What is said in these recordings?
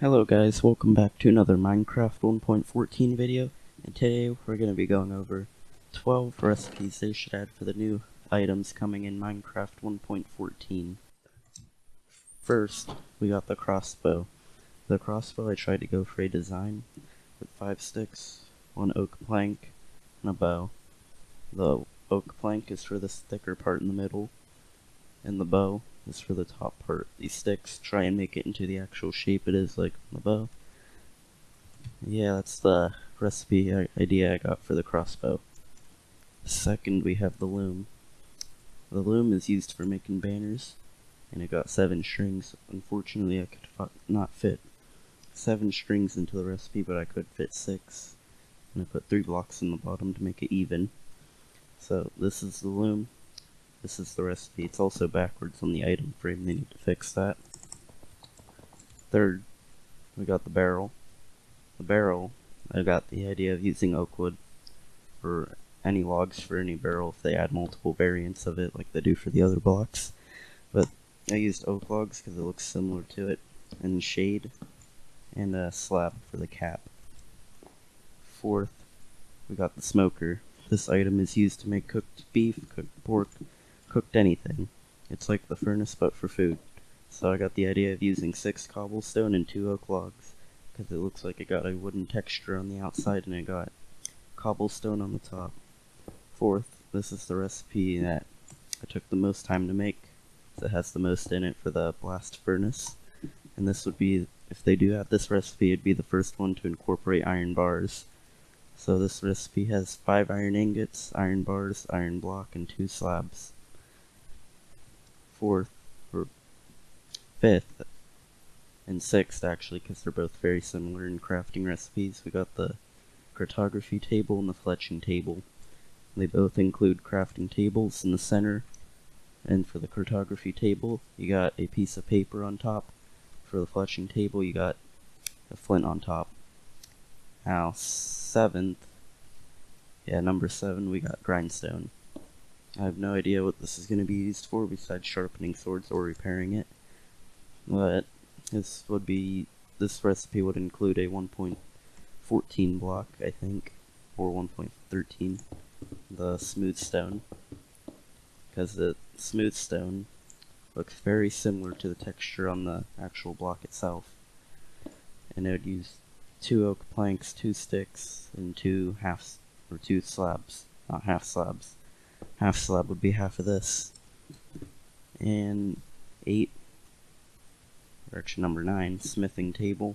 Hello guys, welcome back to another Minecraft 1.14 video, and today we're going to be going over 12 recipes they should add for the new items coming in Minecraft 1.14. First, we got the crossbow. The crossbow I tried to go for a design with 5 sticks, 1 oak plank, and a bow. The oak plank is for the thicker part in the middle, and the bow is for the top part. These sticks try and make it into the actual shape it is like the bow. Yeah, that's the recipe idea I got for the crossbow. Second, we have the loom. The loom is used for making banners, and it got seven strings. Unfortunately, I could not fit seven strings into the recipe, but I could fit six. And I put three blocks in the bottom to make it even. So this is the loom. This is the recipe. It's also backwards on the item frame. They need to fix that. Third, we got the barrel. The barrel, I got the idea of using oak wood for any logs for any barrel if they add multiple variants of it like they do for the other blocks. But I used oak logs because it looks similar to it, and shade, and a slab for the cap. Fourth, we got the smoker. This item is used to make cooked beef, cooked pork, cooked anything. It's like the furnace but for food. So I got the idea of using six cobblestone and two oak logs, because it looks like it got a wooden texture on the outside and it got cobblestone on the top. Fourth, this is the recipe that I took the most time to make, it has the most in it for the blast furnace. And this would be, if they do have this recipe, it'd be the first one to incorporate iron bars. So this recipe has 5 iron ingots, iron bars, iron block, and 2 slabs fourth, or fifth, and sixth actually, because they're both very similar in crafting recipes. We got the cartography table and the fletching table. They both include crafting tables in the center, and for the cartography table, you got a piece of paper on top. For the fletching table, you got a flint on top. Now, seventh, yeah, number seven, we got grindstone. I have no idea what this is going to be used for besides sharpening swords or repairing it. But this would be this recipe would include a 1.14 block, I think, or 1.13, the smooth stone, because the smooth stone looks very similar to the texture on the actual block itself. And it would use two oak planks, two sticks, and two halves or two slabs, not half slabs half slab would be half of this. And 8, direction number 9, smithing table.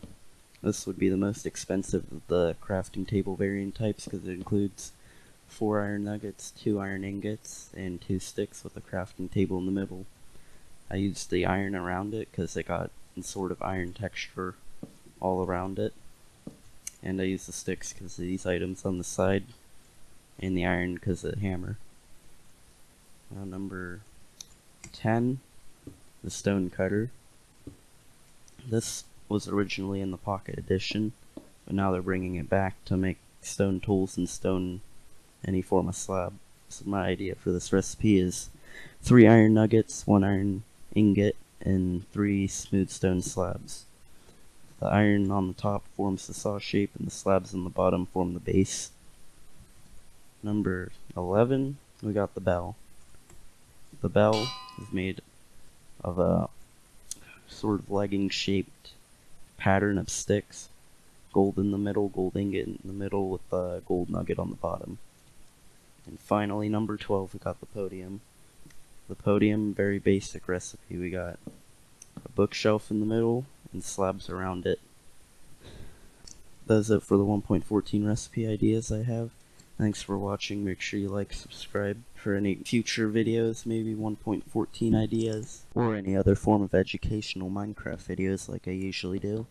This would be the most expensive of the crafting table variant types because it includes 4 iron nuggets, 2 iron ingots, and 2 sticks with a crafting table in the middle. I used the iron around it because it got sort of iron texture all around it. And I used the sticks because these items on the side, and the iron because of the hammer. Uh, number 10, the Stone Cutter. This was originally in the Pocket Edition, but now they're bringing it back to make stone tools and stone any form of slab. So my idea for this recipe is three iron nuggets, one iron ingot, and three smooth stone slabs. The iron on the top forms the saw shape, and the slabs on the bottom form the base. Number 11, we got the bell. The bell is made of a sort of legging shaped pattern of sticks. Gold in the middle, gold ingot in the middle with a gold nugget on the bottom. And finally, number 12, we got the podium. The podium, very basic recipe. We got a bookshelf in the middle and slabs around it. That's it for the 1.14 recipe ideas I have. Thanks for watching. Make sure you like, subscribe for any future videos, maybe 1.14 ideas, or any other form of educational Minecraft videos like I usually do.